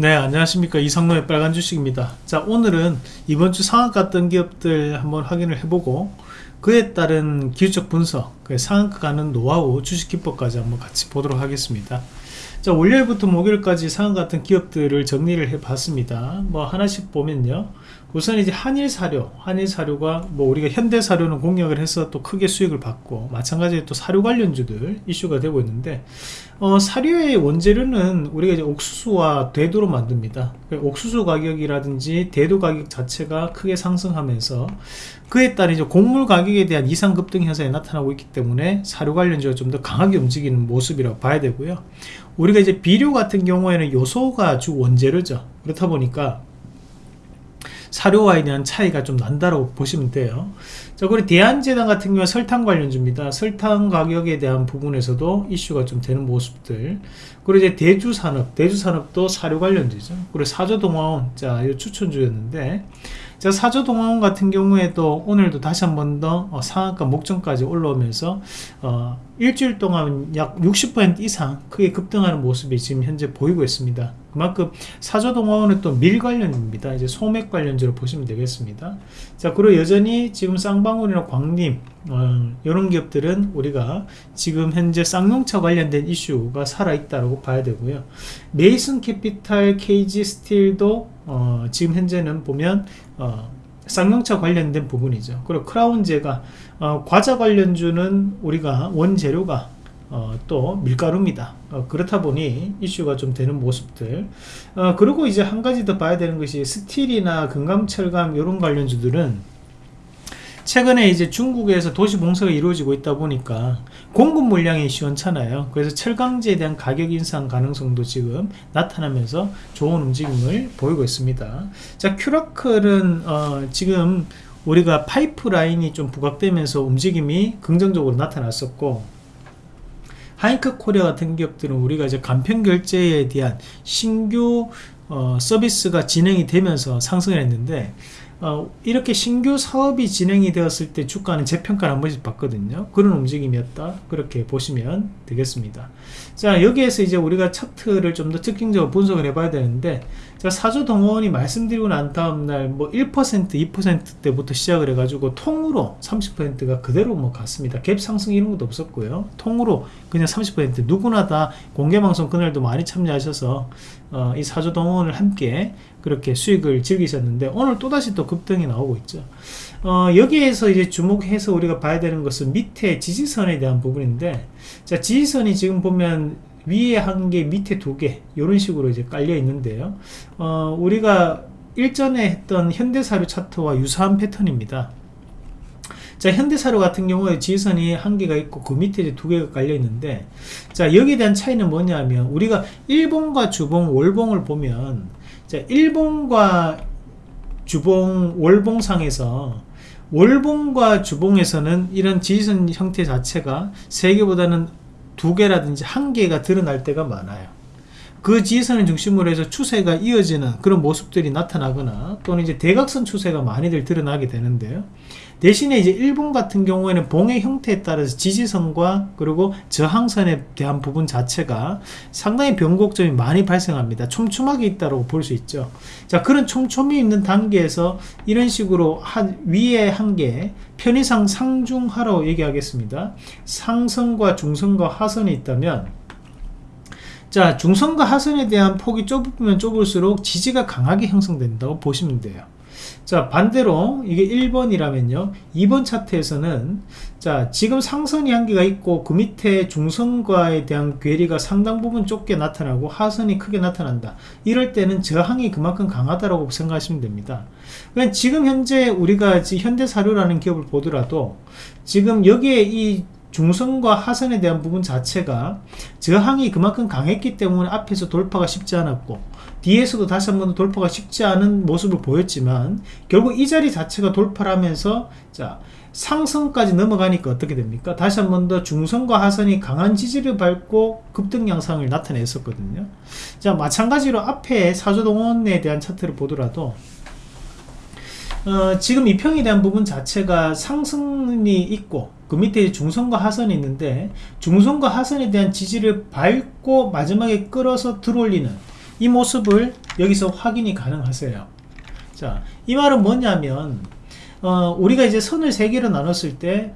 네 안녕하십니까. 이상로의 빨간 주식입니다. 자 오늘은 이번 주 상한가 뜬 기업들 한번 확인을 해보고 그에 따른 기술적 분석 상한가 가는 노하우 주식 기법까지 한번 같이 보도록 하겠습니다. 자 월요일부터 목요일까지 상한가 같은 기업들을 정리를 해 봤습니다. 뭐 하나씩 보면요 우선 이제 한일 사료 한일 사료가 뭐 우리가 현대 사료는 공략을 해서 또 크게 수익을 받고 마찬가지로 또 사료 관련주들 이슈가 되고 있는데 어, 사료의 원재료는 우리가 이제 옥수수와 대두로 만듭니다. 옥수수 가격이라든지 대두 가격 자체가 크게 상승하면서 그에 따른 이제 곡물 가격에 대한 이상 급등 현상이 나타나고 있기 때문에 사료 관련주가 좀 더 강하게 움직이는 모습이라고 봐야 되고요. 우리가 이제 비료 같은 경우에는 요소가 주 원재료죠. 그렇다 보니까 사료와에 대한 차이가 좀 난다고 보시면 돼요. 자 그리고 대한제당 같은 경우 설탕 관련주입니다. 설탕 가격에 대한 부분에서도 이슈가 좀 되는 모습들. 그리고 이제 대주산업 대주산업도 사료 관련주죠. 그리고 사조동화원 자 이 추천주였는데. 자 사조동화원 같은 경우에도 오늘도 다시 한 번더 어, 상한가 목전까지 올라오면서 어, 일주일 동안 약 60% 이상 크게 급등하는 모습이 지금 현재 보이고 있습니다 그만큼 사조동화원은 또 밀 관련입니다. 이제 소맥 관련주로 보시면 되겠습니다. 자 그리고 여전히 지금 쌍방울이나 광림 어, 이런 기업들은 우리가 지금 현재 쌍용차 관련된 이슈가 살아있다고 봐야 되고요. 메이슨 캐피탈 KG 스틸도 어, 지금 현재는 보면 어, 쌍용차 관련된 부분이죠. 그리고 크라운제과가 어, 과자 관련주는 우리가 원재료가 어, 또 밀가루입니다. 어, 그렇다 보니 이슈가 좀 되는 모습들. 어, 그리고 이제 한 가지 더 봐야 되는 것이 스틸이나 금강 철강 이런 관련주들은 최근에 이제 중국에서 도시 봉사가 이루어지고 있다 보니까 공급 물량이 시원찮아요. 그래서 철강제에 대한 가격 인상 가능성도 지금 나타나면서 좋은 움직임을 보이고 있습니다. 자 큐라클은 어, 지금 우리가 파이프라인이 좀 부각되면서 움직임이 긍정적으로 나타났었고 하이크 코리아 같은 기업들은 우리가 이제 간편 결제에 대한 신규 어, 서비스가 진행이 되면서 상승을 했는데 어, 이렇게 신규 사업이 진행이 되었을 때 주가는 재평가를 한 번씩 받거든요. 그런 움직임이었다. 그렇게 보시면 되겠습니다. 자 여기에서 이제 우리가 차트를 좀 더 특징적으로 분석을 해 봐야 되는데 자 사조 동원이 말씀드리고 난 다음날 뭐 1% 2%대부터 시작을 해 가지고 통으로 30%가 그대로 뭐 갔습니다. 갭 상승 이런 것도 없었고요. 통으로 그냥 30% 누구나 다 공개방송 그날도 많이 참여하셔서 어, 이 사조 동원을 함께 그렇게 수익을 즐기셨는데 오늘 또다시 또 급등이 나오고 있죠. 어, 여기에서 이제 주목해서 우리가 봐야 되는 것은 밑에 지지선에 대한 부분인데 자 지지선이 지금 보면 위에 한 개 밑에 두 개 이런 식으로 이제 깔려 있는데요. 어, 우리가 일전에 했던 현대사료 차트와 유사한 패턴입니다. 자 현대사료 같은 경우에 지지선이 한 개가 있고 그 밑에 이제 두 개가 깔려 있는데 자 여기에 대한 차이는 뭐냐면 우리가 일봉과 주봉 월봉을 보면 자 일봉과 주봉 월봉상에서 월봉과 주봉에서는 이런 지지선 형태 자체가 세 개보다는 두 개라든지 한 개가 드러날 때가 많아요 그 지지선을 중심으로 해서 추세가 이어지는 그런 모습들이 나타나거나 또는 이제 대각선 추세가 많이들 드러나게 되는데요. 대신에 이제 일본 같은 경우에는 봉의 형태에 따라서 지지선과 그리고 저항선에 대한 부분 자체가 상당히 변곡점이 많이 발생합니다. 촘촘하게 있다고 볼 수 있죠. 자 그런 촘촘히 있는 단계에서 이런 식으로 한 위에 한 개 편의상 상중하라고 얘기하겠습니다. 상선과 중선과 하선이 있다면 자 중선과 하선에 대한 폭이 좁으면 좁을수록 지지가 강하게 형성된다고 보시면 돼요. 자 반대로 이게 1번이라면요. 2번 차트에서는 자 지금 상선이 한 개가 있고 그 밑에 중선과에 대한 괴리가 상당 부분 좁게 나타나고 하선이 크게 나타난다. 이럴 때는 저항이 그만큼 강하다고 생각하시면 됩니다. 그러니까 지금 현재 우리가 현대사료라는 기업을 보더라도 지금 여기에 이 중선과 하선에 대한 부분 자체가 저항이 그만큼 강했기 때문에 앞에서 돌파가 쉽지 않았고 뒤에서도 다시 한번 돌파가 쉽지 않은 모습을 보였지만 결국 이 자리 자체가 돌파를 하면서 자 상승까지 넘어가니까 어떻게 됩니까? 다시 한 번 더 중선과 하선이 강한 지지를 밟고 급등 양상을 나타냈었거든요. 자 마찬가지로 앞에 사조동원에 대한 차트를 보더라도 어, 지금 이평에 대한 부분 자체가 상승이 있고 그 밑에 중선과 하선이 있는데 중선과 하선에 대한 지지를 밟고 마지막에 끌어서 들어올리는 이 모습을 여기서 확인이 가능하세요. 자이 말은 뭐냐면 어, 우리가 이제 선을 세 개로 나눴을 때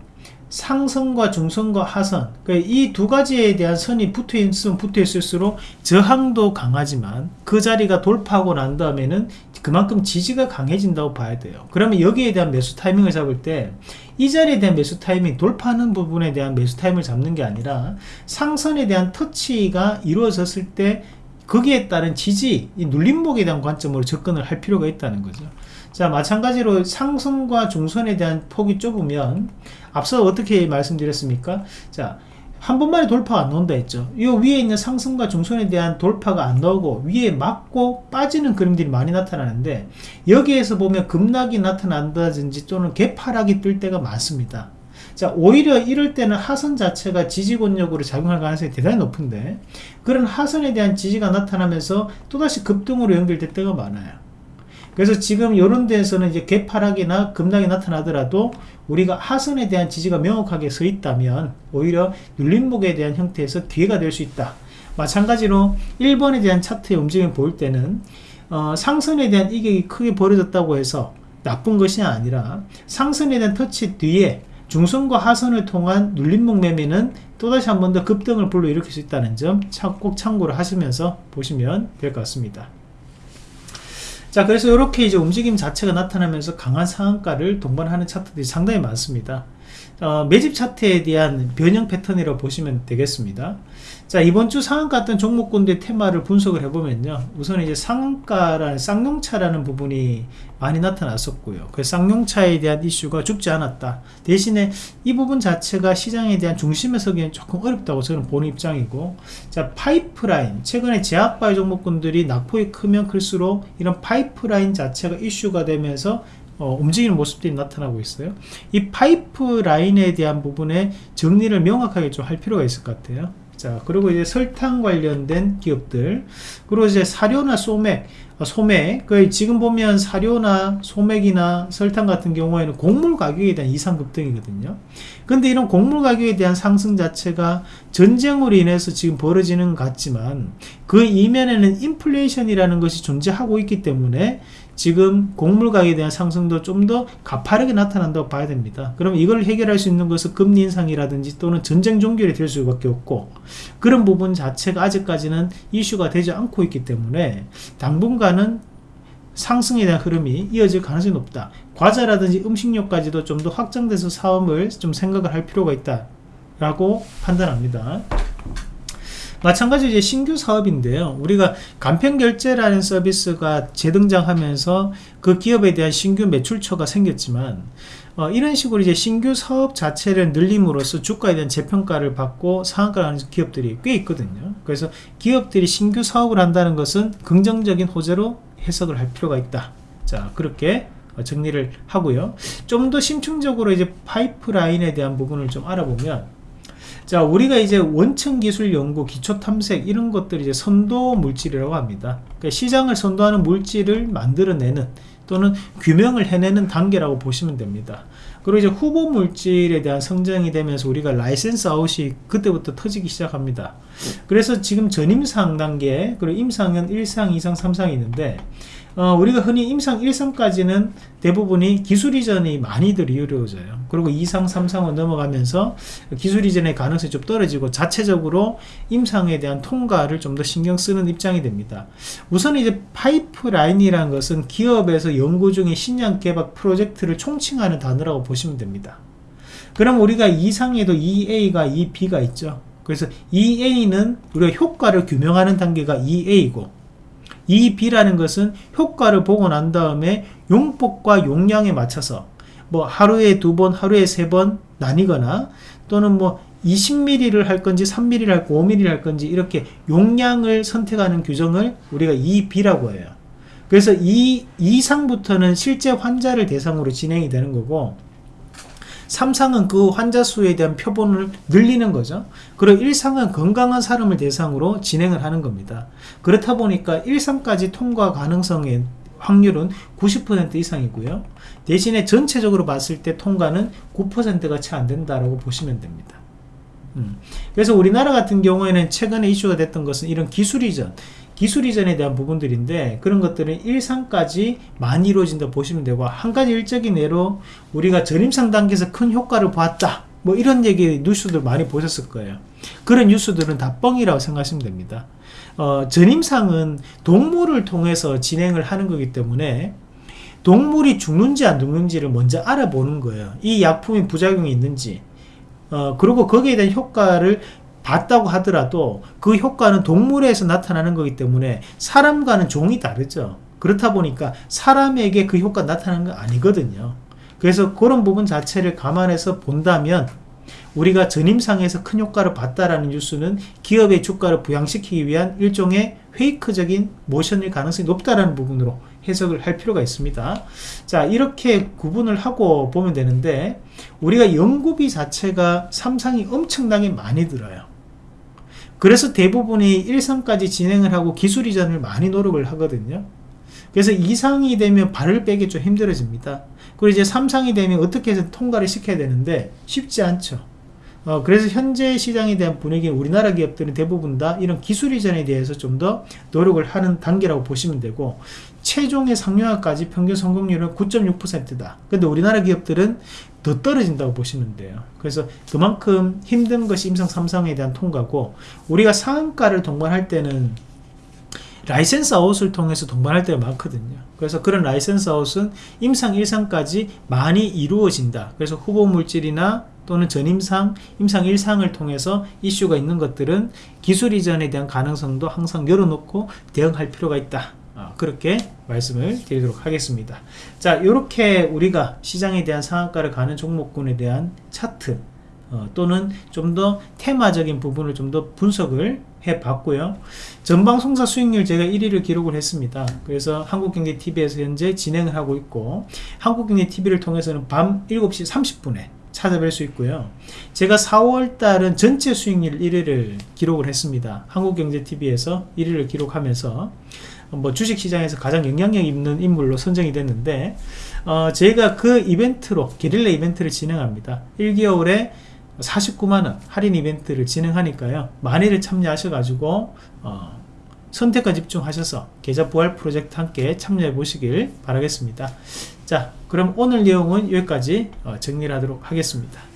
상선과 중선과 하선 그러니까 이두 가지에 대한 선이 붙어 있으면 붙어 있을수록 저항도 강하지만 그 자리가 돌파하고 난 다음에는 그만큼 지지가 강해진다고 봐야 돼요. 그러면 여기에 대한 매수 타이밍을 잡을 때 이 자리에 대한 매수 타이밍 돌파하는 부분에 대한 매수 타이밍을 잡는 게 아니라 상선에 대한 터치가 이루어졌을 때 거기에 따른 지지 이 눌림목에 대한 관점으로 접근을 할 필요가 있다는 거죠 자 마찬가지로 상선과 중선에 대한 폭이 좁으면 앞서 어떻게 말씀드렸습니까? 자 한 번만에 돌파가 안 나온다 했죠. 이 위에 있는 상승과 중선에 대한 돌파가 안 나오고 위에 맞고 빠지는 그림들이 많이 나타나는데 여기에서 보면 급락이 나타난다든지 또는 개파락이 뜰 때가 많습니다. 자 오히려 이럴 때는 하선 자체가 지지권력으로 작용할 가능성이 대단히 높은데 그런 하선에 대한 지지가 나타나면서 또다시 급등으로 연결될 때가 많아요 그래서 지금 이런 데에서는 이제 개파락이나 급락이 나타나더라도 우리가 하선에 대한 지지가 명확하게 서 있다면 오히려 눌림목에 대한 형태에서 기회가 될 수 있다 마찬가지로 1번에 대한 차트의 움직임을 볼 때는 어, 상선에 대한 이격이 크게 벌어졌다고 해서 나쁜 것이 아니라 상선에 대한 터치 뒤에 중선과 하선을 통한 눌림목 매매는 또다시 한 번 더 급등을 불러일으킬 수 있다는 점 꼭 참고를 하시면서 보시면 될 것 같습니다. 자 그래서 이렇게 이제 움직임 자체가 나타나면서 강한 상한가를 동반하는 차트들이 상당히 많습니다. 어, 매집 차트에 대한 변형 패턴이라고 보시면 되겠습니다 자 이번 주 상한가 어떤 종목군의 테마를 분석을 해보면요. 우선 이제 상한가라는 쌍용차라는 부분이 많이 나타났었고요. 그 쌍용차에 대한 이슈가 죽지 않았다. 대신에 이 부분 자체가 시장에 대한 중심에 서기엔 조금 어렵다고 저는 보는 입장이고 자 파이프라인. 최근에 제약바이오 종목군들이 낙폭이 크면 클수록 이런 파이프라인 자체가 이슈가 되면서 어, 움직이는 모습들이 나타나고 있어요. 이 파이프라인에 대한 부분에 정리를 명확하게 좀 할 필요가 있을 것 같아요 자 그리고 이제 설탕 관련된 기업들. 그리고 이제 사료나 소맥 어, 소맥 그 지금 보면 사료나 소맥이나 설탕 같은 경우에는 곡물 가격에 대한 이상 급등이거든요 근데 이런 곡물 가격에 대한 상승 자체가 전쟁으로 인해서 지금 벌어지는 것 같지만 그 이면에는 인플레이션이라는 것이 존재하고 있기 때문에 지금 곡물 가격에 대한 상승도 좀 더 가파르게 나타난다고 봐야 됩니다. 그럼 이걸 해결할 수 있는 것은 금리 인상이라든지 또는 전쟁 종결이 될 수밖에 없고 그런 부분 자체가 아직까지는 이슈가 되지 않고 있기 때문에 당분간은 상승에 대한 흐름이 이어질 가능성이 높다. 과자라든지 음식료까지도 좀 더 확장돼서 사업을 좀 생각을 할 필요가 있다. 라고 판단합니다. 마찬가지로 이제 신규 사업인데요. 우리가 간편결제라는 서비스가 재등장하면서 그 기업에 대한 신규 매출처가 생겼지만 어, 이런 식으로 이제 신규 사업 자체를 늘림으로써 주가에 대한 재평가를 받고 상한가를 하는 기업들이 꽤 있거든요. 그래서 기업들이 신규 사업을 한다는 것은 긍정적인 호재로 해석을 할 필요가 있다. 자, 그렇게 정리를 하고요. 좀 더 심층적으로 이제 파이프라인에 대한 부분을 좀 알아보면 자 우리가 이제 원천 기술 연구 기초 탐색 이런 것들이 이제 선도 물질이라고 합니다. 그러니까 시장을 선도하는 물질을 만들어내는 또는 규명을 해내는 단계라고 보시면 됩니다. 그리고 이제 후보 물질에 대한 성장이 되면서 우리가 license out이 그때부터 터지기 시작합니다. 그래서 지금 전임상 단계 그리고 임상은 1상 2상 3상이 있는데 어, 우리가 흔히 임상 1상까지는 대부분이 기술 이전이 많이들 이루어져요. 그리고 2상, 3상을 넘어가면서 기술 이전의 가능성이 좀 떨어지고 자체적으로 임상에 대한 통과를 좀 더 신경 쓰는 입장이 됩니다. 우선 이제 파이프라인이라는 것은 기업에서 연구 중인 신약 개발 프로젝트를 총칭하는 단어라고 보시면 됩니다. 그럼 우리가 2상에도 2A가 2B가 있죠. 그래서 2A는 우리가 효과를 규명하는 단계가 2A고 이 B라는 것은 효과를 보고 난 다음에 용폭과 용량에 맞춰서 뭐 하루에 두 번, 하루에 세 번 나뉘거나 또는 뭐 20mm를 할 건지 3mm를 할 건지 5mm를 할 건지 이렇게 용량을 선택하는 규정을 우리가 2B라고 해요. 그래서 이 이상부터는 실제 환자를 대상으로 진행이 되는 거고 3상은 그 환자 수에 대한 표본을 늘리는 거죠. 그리고 1상은 건강한 사람을 대상으로 진행을 하는 겁니다. 그렇다 보니까 1상까지 통과 가능성의 확률은 90% 이상이고요. 대신에 전체적으로 봤을 때 통과는 9%가 채 안 된다라고 보시면 됩니다. 음. 그래서 우리나라 같은 경우에는 최근에 이슈가 됐던 것은 이런 기술 이전 기술 이전에 대한 부분들인데 그런 것들은 일상까지 많이 이루어진다 보시면 되고 한 가지 일적인 예로 우리가 전임상 단계에서 큰 효과를 보았다 뭐 이런 얘기 뉴스들 많이 보셨을 거예요 그런 뉴스들은 다 뻥이라고 생각하시면 됩니다 어, 전임상은 동물을 통해서 진행을 하는 거기 때문에 동물이 죽는지 안 죽는지를 먼저 알아보는 거예요. 이 약품이 부작용이 있는지. 어, 그리고 거기에 대한 효과를 봤다고 하더라도 그 효과는 동물에서 나타나는 거기 때문에 사람과는 종이 다르죠. 그렇다 보니까 사람에게 그 효과 나타나는 건 아니거든요. 그래서 그런 부분 자체를 감안해서 본다면 우리가 전임상에서 큰 효과를 봤다라는 뉴스는 기업의 주가를 부양시키기 위한 일종의 페이크적인 모션일 가능성이 높다라는 부분으로 해석을 할 필요가 있습니다. 자 이렇게 구분을 하고 보면 되는데 우리가 연구비 자체가 삼상이 엄청나게 많이 들어요. 그래서 대부분이 일상까지 진행을 하고 기술 이전을 많이 노력을 하거든요. 그래서 2상이 되면 발을 빼기 좀 힘들어집니다. 그리고 이제 3상이 되면 어떻게 해서 통과를 시켜야 되는데 쉽지 않죠. 어, 그래서 현재 시장에 대한 분위기는 우리나라 기업들은 대부분 다 이런 기술 이전에 대해서 좀 더 노력을 하는 단계라고 보시면 되고 최종의 상용화까지 평균 성공률은 9.6%다. 근데 우리나라 기업들은 더 떨어진다고 보시면 돼요. 그래서 그만큼 힘든 것이 임상 3상에 대한 통과고 우리가 상한가를 동반할 때는 license out을 통해서 동반할 때가 많거든요. 그래서 그런 license out은 임상 1상까지 많이 이루어진다. 그래서 후보 물질이나 또는 전임상, 임상 1상을 통해서 이슈가 있는 것들은 기술 이전에 대한 가능성도 항상 열어놓고 대응할 필요가 있다. 아, 그렇게 말씀을 드리도록 하겠습니다. 자, 이렇게 우리가 시장에 대한 상한가를 가는 종목군에 대한 차트 어, 또는 좀 더 테마적인 부분을 좀 더 분석을 해 봤고요. 전방송사 수익률 제가 1위를 기록을 했습니다. 그래서 한국경제TV에서 현재 진행을 하고 있고 한국경제TV를 통해서는 밤 7시 30분에 찾아뵐 수 있고요. 제가 4월 달은 전체 수익률 1위를 기록을 했습니다. 한국경제TV에서 1위를 기록하면서 뭐 주식시장에서 가장 영향력 있는 인물로 선정이 됐는데 어, 제가 그 이벤트로 게릴라 이벤트를 진행합니다. 1개월에 49만원 할인 이벤트를 진행하니까요. 많이들 참여하셔가지고 어, 선택과 집중하셔서 계좌 부활 프로젝트 함께 참여해 보시길 바라겠습니다. 자 그럼 오늘 내용은 여기까지 어, 정리를 하도록 하겠습니다.